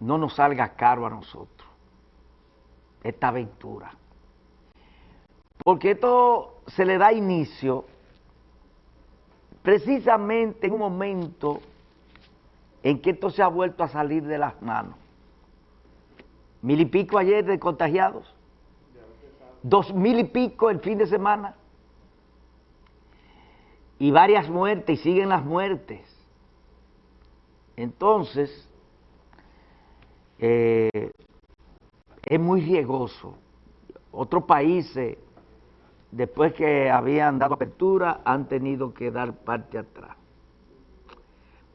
no nos salga caro a nosotros, esta aventura. Porque esto se le da inicio precisamente en un momento en que esto se ha vuelto a salir de las manos. Mil y pico ayer de contagiados, dos mil y pico el fin de semana, y varias muertes, y siguen las muertes. Entonces, eh, es muy riesgoso. Otros países, después que habían dado apertura, han tenido que dar parte atrás.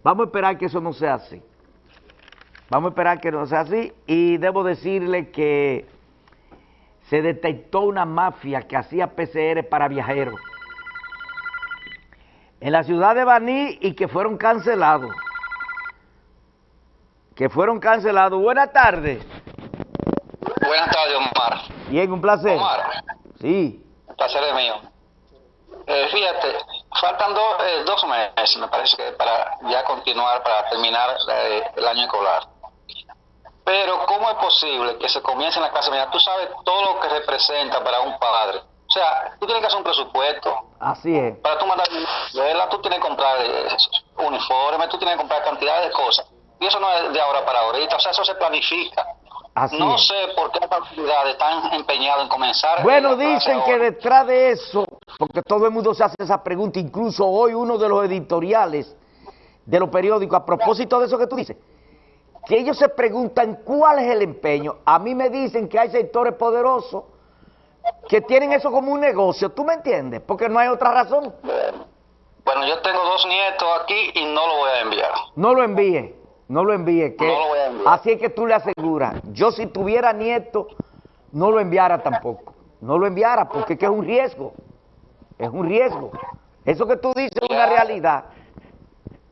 Vamos a esperar que eso no sea así. Vamos a esperar que no sea así y debo decirle que se detectó una mafia que hacía PCR para viajeros en la ciudad de Baní y que fueron cancelados. Que fueron cancelados. Buenas tardes. Buenas tardes, Omar. Bien, un placer. Omar. Sí. El placer es mío. Eh, fíjate, faltan eh, dos meses, me parece que para ya continuar, para terminar eh, el año escolar. Pero, ¿cómo es posible que se comience en la clase Mira, Tú sabes todo lo que representa para un padre. O sea, tú tienes que hacer un presupuesto. Así es. Para tú mandar tú tienes que comprar uniformes, tú tienes que comprar cantidades de cosas. Y eso no es de ahora para ahorita, o sea, eso se planifica. Así no es. sé por qué las autoridades están empeñadas en comenzar. Bueno, dicen que ahora. detrás de eso, porque todo el mundo se hace esa pregunta, incluso hoy uno de los editoriales de los periódicos, a propósito de eso que tú dices, que ellos se preguntan cuál es el empeño. A mí me dicen que hay sectores poderosos que tienen eso como un negocio, ¿tú me entiendes? Porque no hay otra razón. Bueno, yo tengo dos nietos aquí y no lo voy a enviar. No lo envíe, no lo envíe. Que No lo voy a enviar. Así es que tú le aseguras. Yo si tuviera nieto, no lo enviara tampoco. No lo enviara porque es que es un riesgo. Es un riesgo. Eso que tú dices es una realidad.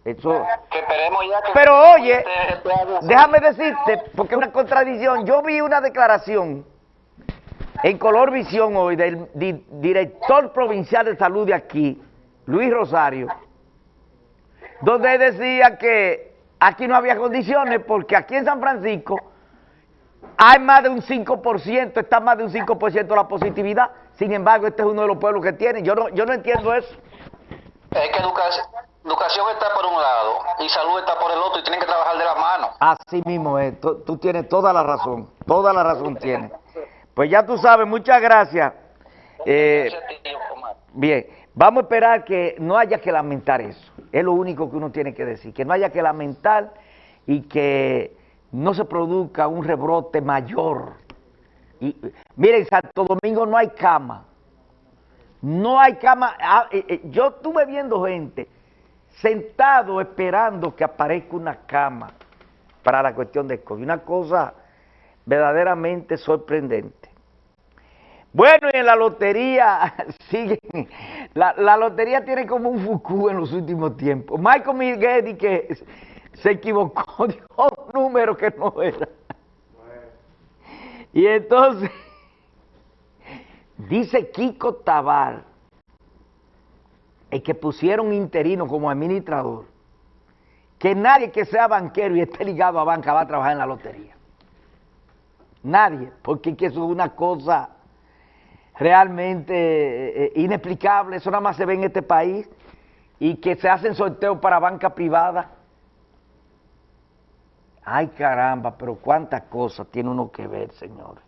Eso... Que esperemos ya que... Pero oye, este- déjame decirte, porque es una contradicción. Yo vi una declaración en Color Visión hoy del di- director provincial de salud de aquí, Luis Rosario, donde decía que aquí no había condiciones porque aquí en San Francisco hay más de un 5%, está más de un 5% la positividad. Sin embargo, este es uno de los pueblos que tiene. Yo no, yo no entiendo eso. Es que educación, educación está por un lado y salud está por el otro y tienen que trabajar de la mano. Así mismo es, tú, tú tienes toda la razón, toda la razón tienes. Pues ya tú sabes, muchas gracias. Eh, bien, vamos a esperar que no haya que lamentar eso, es lo único que uno tiene que decir, que no haya que lamentar y que no se produzca un rebrote mayor. Y, miren, Santo Domingo no hay cama, no hay cama. Ah, eh, eh, yo estuve viendo gente sentado esperando que aparezca una cama para la cuestión de COVID. Una cosa verdaderamente sorprendente. Bueno, y en la lotería siguen. La, la lotería tiene como un fucú en los últimos tiempos. Michael Miguel que se equivocó, dio un número que no era. Y entonces, dice Kiko Tabar, el que pusieron interino como administrador, que nadie que sea banquero y esté ligado a banca va a trabajar en la lotería. Nadie, porque que eso es una cosa realmente eh, eh, inexplicable, eso nada más se ve en este país, y que se hacen sorteos para banca privada. Ay caramba, pero cuántas cosas tiene uno que ver, señores.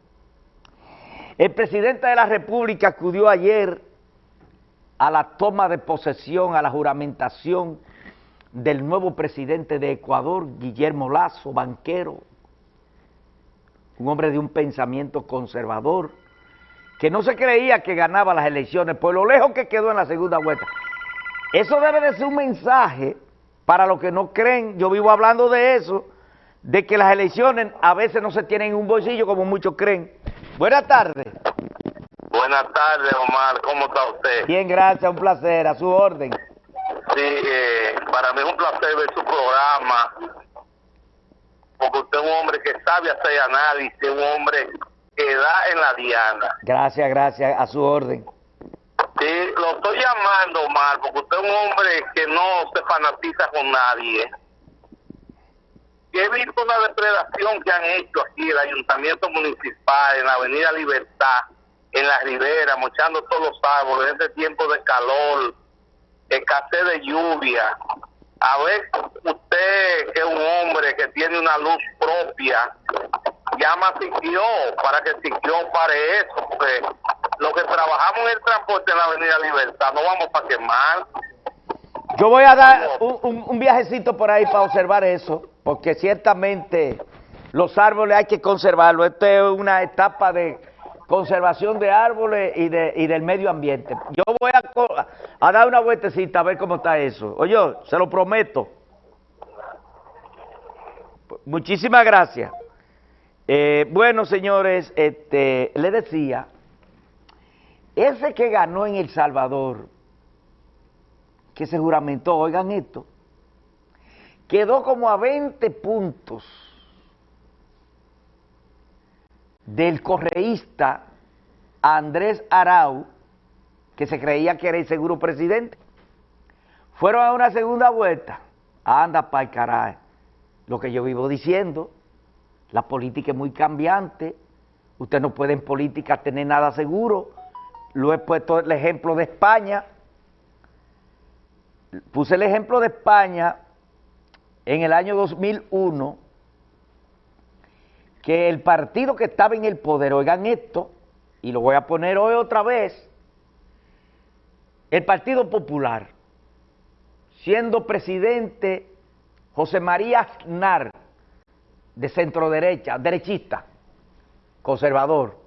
El presidente de la República acudió ayer a la toma de posesión, a la juramentación del nuevo presidente de Ecuador, Guillermo Lazo, banquero, un hombre de un pensamiento conservador, que no se creía que ganaba las elecciones por lo lejos que quedó en la segunda vuelta. Eso debe de ser un mensaje para los que no creen, yo vivo hablando de eso, de que las elecciones a veces no se tienen en un bolsillo como muchos creen. Buenas tardes. Buenas tardes, Omar. ¿Cómo está usted? Bien, gracias, un placer, a su orden. Sí, eh, para mí es un placer ver su programa, porque usted es un hombre que sabe hacer análisis, un hombre da en la diana. Gracias, gracias, a su orden. Sí, lo estoy llamando, Omar, porque usted es un hombre que no se fanatiza con nadie. he visto una depredación que han hecho aquí el ayuntamiento municipal en la avenida Libertad, en la ribera, mochando todos los árboles en este tiempo de calor, escasez de lluvia. A ver, usted que es un hombre que tiene una luz propia, llama a Siquio para que Siquio pare eso, porque los que trabajamos en el transporte en la Avenida Libertad no vamos para quemar. Yo voy a dar un, un, un viajecito por ahí para observar eso, porque ciertamente los árboles hay que conservarlos. Esta es una etapa de conservación de árboles y, de, y del medio ambiente. Yo voy a, a dar una vueltecita a ver cómo está eso. Oye, se lo prometo. Muchísimas gracias. Eh, bueno, señores, este, le decía, ese que ganó en El Salvador, que se juramentó, oigan esto, quedó como a 20 puntos del correísta Andrés Arau, que se creía que era el seguro presidente. Fueron a una segunda vuelta. Anda para el caray. Lo que yo vivo diciendo, la política es muy cambiante. Usted no puede en política tener nada seguro. Lo he puesto el ejemplo de España. Puse el ejemplo de España en el año 2001, que el partido que estaba en el poder, oigan esto, y lo voy a poner hoy otra vez, el Partido Popular, siendo presidente José María Aznar, de centro derecha, derechista, conservador.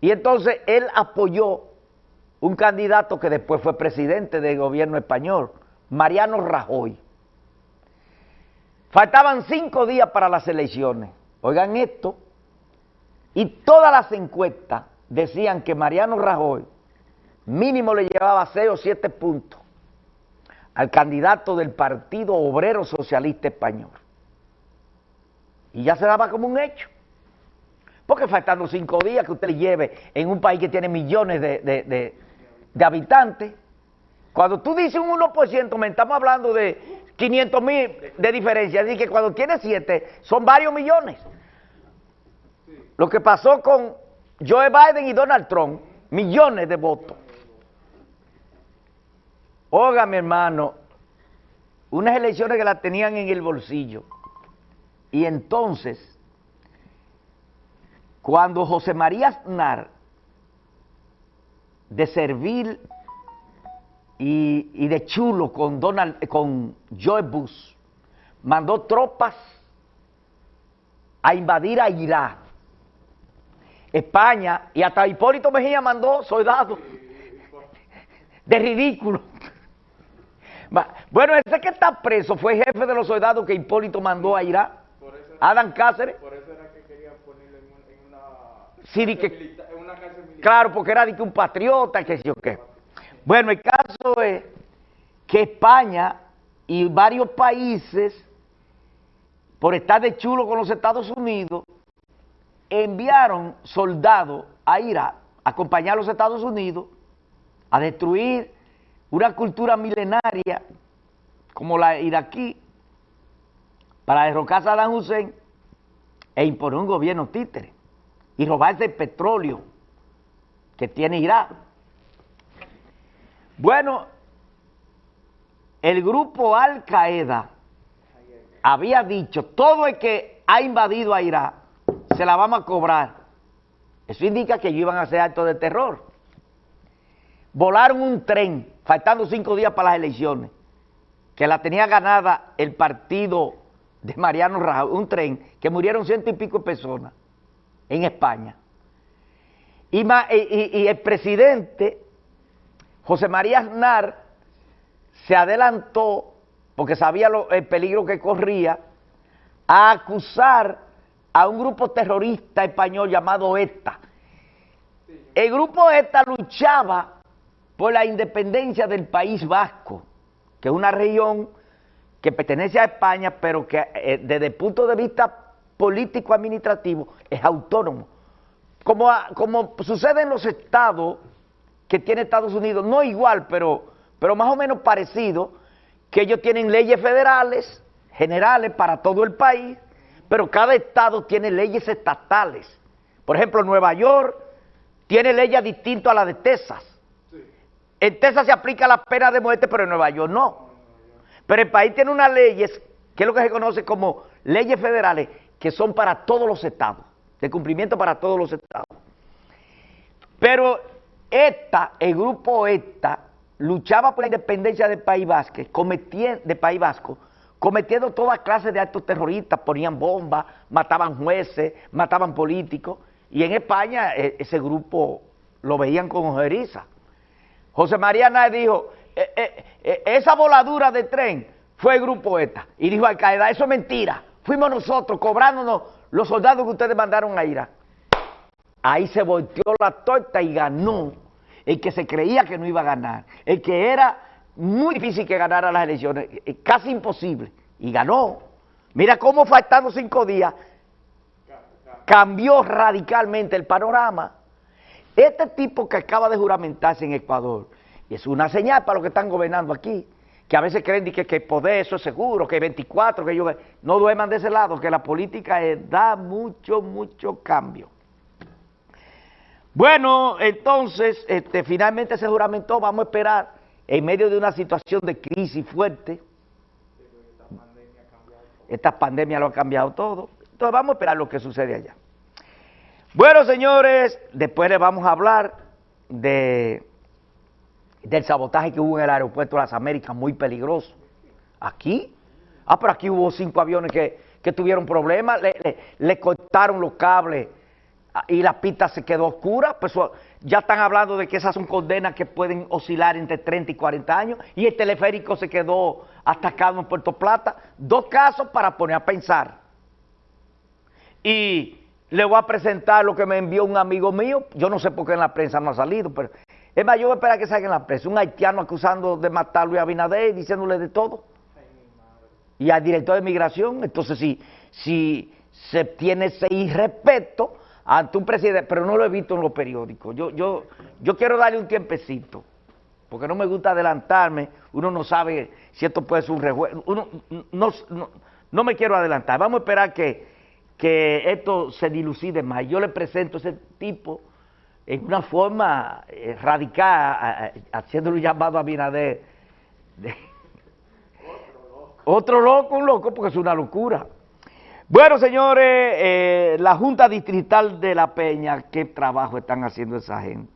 Y entonces él apoyó un candidato que después fue presidente del gobierno español, Mariano Rajoy. Faltaban cinco días para las elecciones. Oigan esto. Y todas las encuestas decían que Mariano Rajoy mínimo le llevaba seis o siete puntos al candidato del Partido Obrero Socialista Español. Y ya se daba como un hecho. Porque faltando cinco días que usted le lleve en un país que tiene millones de, de- de- habitantes, cuando tú dices un 1%, me estamos hablando de 500 mil de diferencia. Así que cuando tiene 7, son varios millones. Lo que pasó con Joe Biden y Donald Trump, millones de votos. Oiga, mi hermano, unas elecciones que las tenían en el bolsillo. Y entonces, cuando José María Aznar, de servir y, de chulo con, Donald, con Joe Bush, mandó tropas a invadir a Irak, España, y hasta Hipólito Mejía mandó soldados de ridículo. Bueno, ese que está preso fue jefe de los soldados que Hipólito mandó a Irak, Adam Cáceres. Por eso era que querían ponerlo en, un- en una, Sí, que- cárcel milita- en una cárcel militar. Claro, porque era de que un patriota, que sé yo qué. Bueno, el caso es que España y varios países, por estar de chulo con los Estados Unidos, enviaron soldados a Irak, a acompañar a los Estados Unidos, a destruir una cultura milenaria como la iraquí, para derrocar a Saddam Hussein e imponer un gobierno títere y robarse el petróleo que tiene Irak. Bueno, el grupo Al Qaeda había dicho, todo el que ha invadido a Irak, se la vamos a cobrar. Eso indica que ellos iban a hacer actos de terror. Volaron un tren, faltando cinco días para las elecciones, que la tenía ganada el partido de Mariano Rajoy, un tren que murieron ciento y pico personas en España. Y, el presidente, José María Aznar, se adelantó, porque sabía el peligro que corría, a acusar a un grupo terrorista español llamado ETA. El grupo ETA luchaba por la independencia del País Vasco, que es una región que pertenece a España, pero que eh, desde el punto de vista político-administrativo es autónomo. Como, a- como sucede en los estados que tiene Estados Unidos, no igual, pero, pero más o menos parecido, que ellos tienen leyes federales generales para todo el país, pero cada estado tiene leyes estatales. Por ejemplo, Nueva York tiene leyes distintas a las de Texas. En Texas se aplica la pena de muerte, pero en Nueva York no. Pero el país tiene unas leyes, que es lo que se conoce como leyes federales, que son para todos los estados, de cumplimiento para todos los estados. Pero esta, el grupo ETA, luchaba por la independencia del País Vasco, de País Vasco, cometiendo toda clase de actos terroristas, ponían bombas, mataban jueces, mataban políticos, y en España e, ese grupo lo veían con ojeriza. José María Náez dijo, e, e, esa voladura de tren fue el grupo ETA, y dijo Al Qaeda, eso es mentira, fuimos nosotros cobrándonos los soldados que ustedes mandaron a Irak. Ahí se volteó la torta y ganó el que se creía que no iba a ganar, el que era muy difícil que ganara las elecciones, eh, casi imposible, y ganó. Mira cómo faltando cinco días cambió radicalmente el panorama. Este tipo que acaba de juramentarse en Ecuador, y es una señal para los que están gobernando aquí, que a veces creen que, que poder eso es seguro, que 24, que ellos no duerman de ese lado, que la política da mucho, mucho cambio. Bueno, entonces, este, finalmente se juramentó, vamos a esperar, en medio de una situación de crisis fuerte, esta pandemia lo ha cambiado todo, entonces vamos a esperar lo que sucede allá. Bueno, señores, después les vamos a hablar de, del sabotaje que hubo en el aeropuerto de las Américas, muy peligroso. Aquí, ah, pero aquí hubo cinco aviones que, tuvieron problemas, le, le cortaron los cables, y la pista se quedó oscura, pues ya están hablando de que esas son condenas que pueden oscilar entre 30 y 40 años, y el teleférico se quedó atacado en Puerto Plata. Dos casos para poner a pensar. Y le voy a presentar lo que me envió un amigo mío, yo no sé por qué en la prensa no ha salido, pero es más, yo voy a esperar que salga en la prensa, un haitiano acusando de matar a Luis Abinader, diciéndole de todo. Y al director de migración, entonces si, si se tiene ese irrespeto ante un presidente, pero no lo he visto en los periódicos. Yo, yo, yo quiero darle un tiempecito, porque no me gusta adelantarme, uno no sabe si esto puede ser un rejuego, uno no, no, me quiero adelantar, vamos a esperar que, que esto se dilucide más. Yo le presento a ese tipo en una forma eh, radical, haciéndole un llamado a Binader. otro loco, un loco, porque es una locura. Bueno, señores, eh, la Junta Distrital de La Peña, ¿qué trabajo están haciendo esa gente?